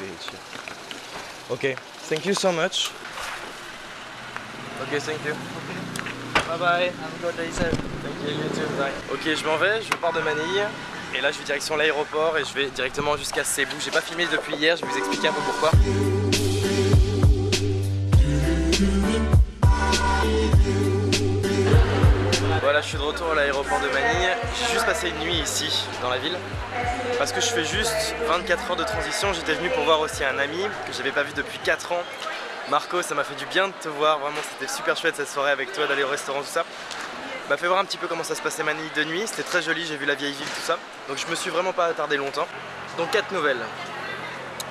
beach. Ok, thank you so much. Ok, thank you. Bye bye. Have a good day, sir. Thank you, you too. Bye. Ok, je m'en vais, je pars de Manille. Et là, je vais direction l'aéroport et je vais directement jusqu'à Cebu. J'ai pas filmé depuis hier, je vais vous expliquer un peu pourquoi. Je suis de retour à l'aéroport de Manille. J'ai juste passé une nuit ici, dans la ville. Parce que je fais juste 24 heures de transition. J'étais venu pour voir aussi un ami que j'avais pas vu depuis 4 ans. Marco, ça m'a fait du bien de te voir. Vraiment, c'était super chouette cette soirée avec toi, d'aller au restaurant, tout ça. M'a fait voir un petit peu comment ça se passait Manille de nuit. C'était très joli, j'ai vu la vieille ville, tout ça. Donc je me suis vraiment pas attardé longtemps. Donc 4 nouvelles.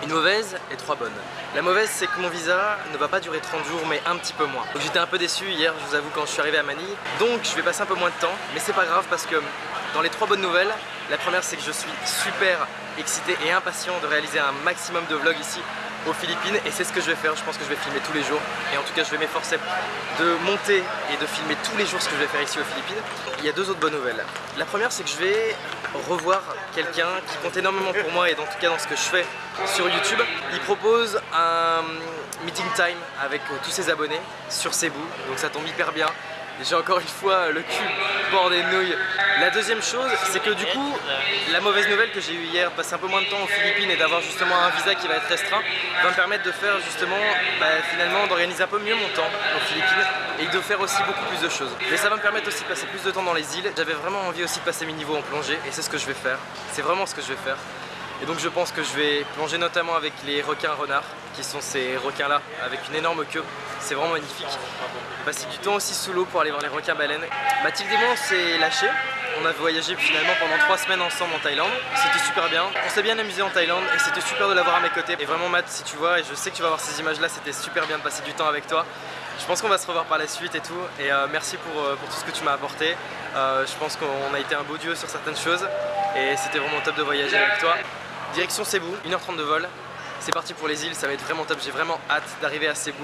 Une mauvaise et trois bonnes. La mauvaise c'est que mon visa ne va pas durer 30 jours mais un petit peu moins. Donc j'étais un peu déçu hier je vous avoue quand je suis arrivé à Manille. Donc je vais passer un peu moins de temps mais c'est pas grave parce que dans les trois bonnes nouvelles, la première c'est que je suis super excité et impatient de réaliser un maximum de vlogs ici aux Philippines et c'est ce que je vais faire, je pense que je vais filmer tous les jours et en tout cas je vais m'efforcer de monter et de filmer tous les jours ce que je vais faire ici aux Philippines. Il y a deux autres bonnes nouvelles. La première c'est que je vais revoir quelqu'un qui compte énormément pour moi et en tout cas dans ce que je fais sur YouTube. Il propose un meeting time avec tous ses abonnés sur Cebu, donc ça tombe hyper bien. J'ai encore une fois le cul La deuxième chose, c'est que du coup, la mauvaise nouvelle que j'ai eue hier, passer un peu moins de temps aux Philippines et d'avoir justement un visa qui va être restreint, va me permettre de faire justement, bah, finalement, d'organiser un peu mieux mon temps aux Philippines et de faire aussi beaucoup plus de choses. Mais ça va me permettre aussi de passer plus de temps dans les îles. J'avais vraiment envie aussi de passer mes niveaux en plongée et c'est ce que je vais faire. C'est vraiment ce que je vais faire. Et donc je pense que je vais plonger notamment avec les requins renards, qui sont ces requins là, avec une énorme queue. C'est vraiment magnifique. Passer du temps aussi sous l'eau pour aller voir les requins baleines. Mathilde et moi on s'est lâchés. On a voyagé finalement pendant 3 semaines ensemble en Thaïlande. C'était super bien. On s'est bien amusé en Thaïlande et c'était super de l'avoir à mes côtés. Et vraiment Matt, si tu vois, et je sais que tu vas voir ces images là, c'était super bien de passer du temps avec toi. Je pense qu'on va se revoir par la suite et tout. Et euh, merci pour, euh, pour, tout ce que tu m'as apporté. Euh, je pense qu'on a été un beau duo sur certaines choses. Et c'était vraiment top de voyager avec toi. Direction Cebu, 1h30 de vol. C'est parti pour les îles, ça va être vraiment top. J'ai vraiment hâte d'arriver à Cebu.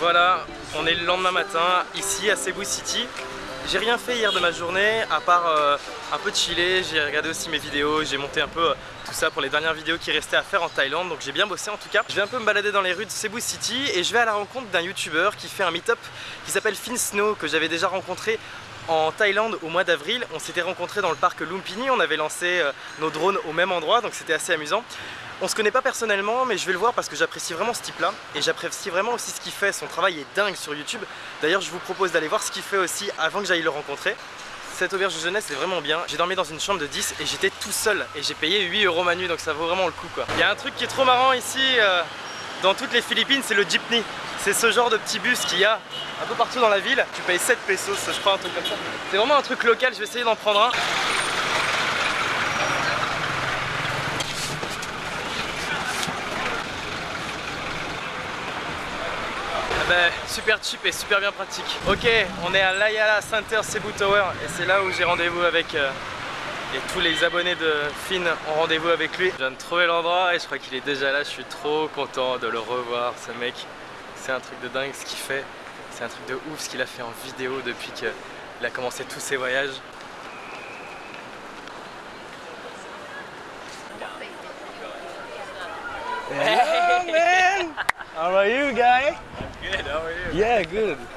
Voilà, on est le lendemain matin, ici à Cebu City. J'ai rien fait hier de ma journée, à part euh, un peu chiller, j'ai regardé aussi mes vidéos, j'ai monté un peu euh, tout ça pour les dernières vidéos qui restaient à faire en Thaïlande, donc j'ai bien bossé en tout cas. Je vais un peu me balader dans les rues de Cebu City et je vais à la rencontre d'un youtubeur qui fait un meet-up qui s'appelle Fin Snow, que j'avais déjà rencontré en Thaïlande au mois d'avril. On s'était rencontrés dans le parc Lumpini, on avait lancé euh, nos drones au même endroit, donc c'était assez amusant. On se connaît pas personnellement, mais je vais le voir parce que j'apprécie vraiment ce type-là. Et j'apprécie vraiment aussi ce qu'il fait, son travail est dingue sur YouTube. D'ailleurs, je vous propose d'aller voir ce qu'il fait aussi avant que j'aille le rencontrer. Cette auberge de jeunesse est vraiment bien. J'ai dormi dans une chambre de 10 et j'étais tout seul. Et j'ai payé 8 euros ma nuit, donc ça vaut vraiment le coup quoi. Il y a un truc qui est trop marrant ici, euh, dans toutes les Philippines, c'est le jeepney. C'est ce genre de petit bus qu'il y a un peu partout dans la ville. Tu payes 7 pesos, je crois, un truc comme ça. C'est vraiment un truc local, je vais essayer d'en prendre un. Ben, super cheap et super bien pratique. Ok, on est à l'Ayala Center Cebu Tower et c'est là où j'ai rendez-vous avec euh, et tous les abonnés de Finn ont rendez-vous avec lui. Je viens de trouver l'endroit et je crois qu'il est déjà là. Je suis trop content de le revoir, ce mec. C'est un truc de dingue ce qu'il fait. C'est un truc de ouf ce qu'il a fait en vidéo depuis qu'il a commencé tous ses voyages. Hey man! How are you guy? Good, how are you?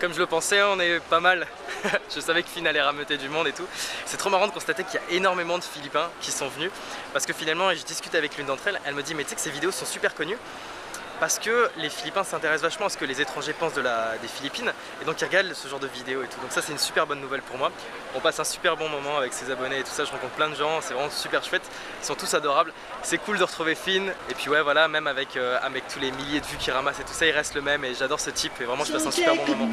Comme je le pensais, on est pas mal. je savais que Finn allait rameuter du monde et tout. C'est trop marrant de constater qu'il y a énormément de Philippins qui sont venus. Parce que finalement, je discute avec l'une d'entre elles, elle me dit mais tu sais que ces vidéos sont super connues parce que les Philippins s'intéressent vachement à ce que les étrangers pensent de la, des Philippines et donc ils regardent ce genre de vidéos et tout. Donc ça c'est une super bonne nouvelle pour moi. On passe un super bon moment avec ses abonnés et tout ça, je rencontre plein de gens, c'est vraiment super chouette. Ils sont tous adorables. C'est cool de retrouver Finn et puis ouais voilà, même avec, euh, avec tous les milliers de vues qu'il ramasse et tout ça, il reste le même et j'adore ce type et vraiment je passe un super bon moment.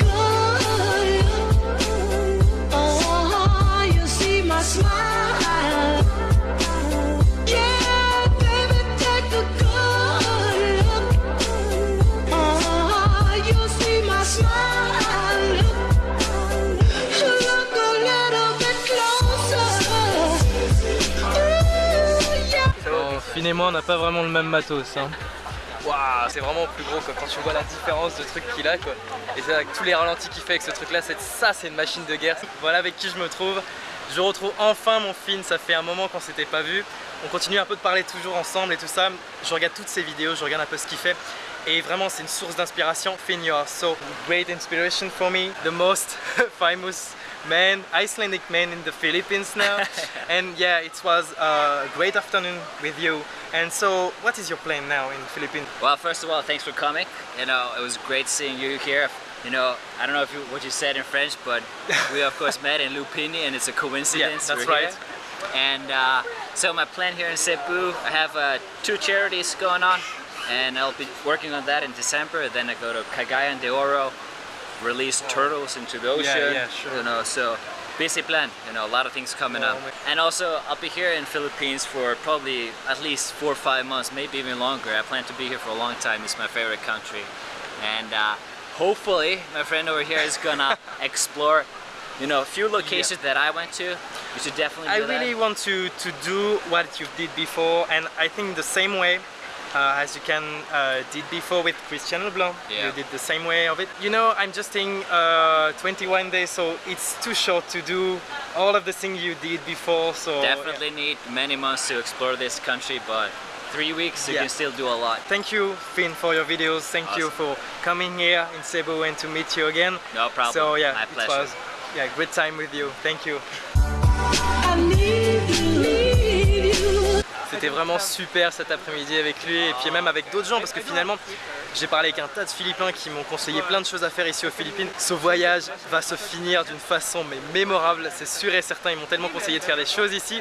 Et moi on n'a pas vraiment le même matos. Hein. Waouh, c'est vraiment plus gros quoi. quand tu vois la différence de trucs qu'il a quoi. Et avec tous les ralentis qu'il fait avec ce truc là, ça c'est une machine de guerre. Voilà avec qui je me trouve. Je retrouve enfin mon Finn, ça fait un moment qu'on s'était pas vu. On continue un peu de parler toujours ensemble et tout ça. Je regarde toutes ses vidéos, je regarde un peu ce qu'il fait. Et vraiment c'est une source d'inspiration. Finn, you are so great inspiration for me. The most famous man, Icelandic man in the Philippines now. and yeah, it was a great afternoon with you. And so, what is your plan now in the Philippines? Well, first of all, thanks for coming. You know, it was great seeing you here. You know, I don't know if you, what you said in French, but we of course met in Lupini, and it's a coincidence. Yeah, that's right. Here. And uh, so my plan here in Cebu, I have uh, two charities going on, and I'll be working on that in December. Then I go to Cagayan de Oro, release turtles into the ocean. Yeah, yeah, sure. You know, so busy plan. You know, a lot of things coming up. And also, I'll be here in Philippines for probably at least four or five months, maybe even longer. I plan to be here for a long time. It's my favorite country, and uh, hopefully, my friend over here is gonna explore. You know, a few locations yeah. that I went to. You should definitely. I really want to to do what you did before, and I think the same way uh, as you can uh, did before with Christian Leblanc. Yeah. You did the same way of it. You know, I'm just in uh, 21 days, so it's too short to do all of the things you did before. So definitely yeah. need many months to explore this country, but three weeks you yeah. can still do a lot. Thank you, Finn, for your videos. Thank awesome. you for coming here in Cebu and to meet you again. No problem. So yeah, My pleasure. it was yeah great time with you. Thank you. C'était vraiment super cet après-midi avec lui et puis même avec d'autres gens parce que finalement j'ai parlé avec un tas de Philippins qui m'ont conseillé plein de choses à faire ici aux Philippines. Ce voyage va se finir d'une façon mais mémorable, c'est sûr et certain. Ils m'ont tellement conseillé de faire des choses ici.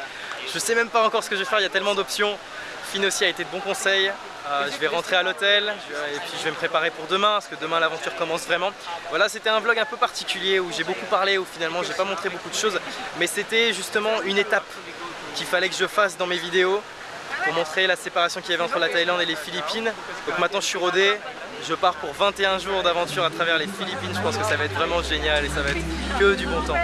Je sais même pas encore ce que je vais faire, il y a tellement d'options. Finn aussi a été de bons conseils. Euh, je vais rentrer à l'hôtel et puis je vais me préparer pour demain parce que demain l'aventure commence vraiment. Voilà, c'était un vlog un peu particulier où j'ai beaucoup parlé, où finalement j'ai pas montré beaucoup de choses, mais c'était justement une étape qu'il fallait que je fasse dans mes vidéos pour montrer la séparation qu'il y avait entre la Thaïlande et les Philippines. Donc maintenant je suis rodé, je pars pour 21 jours d'aventure à travers les Philippines. Je pense que ça va être vraiment génial et ça va être que du bon temps.